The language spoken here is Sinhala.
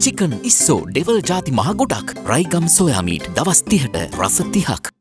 චිකන් ඉස්සෝ ඩෙවල් ජාති මහ ගොඩක් රයිගම් සොයාමීට් දවස් තිහට රස තිහක්.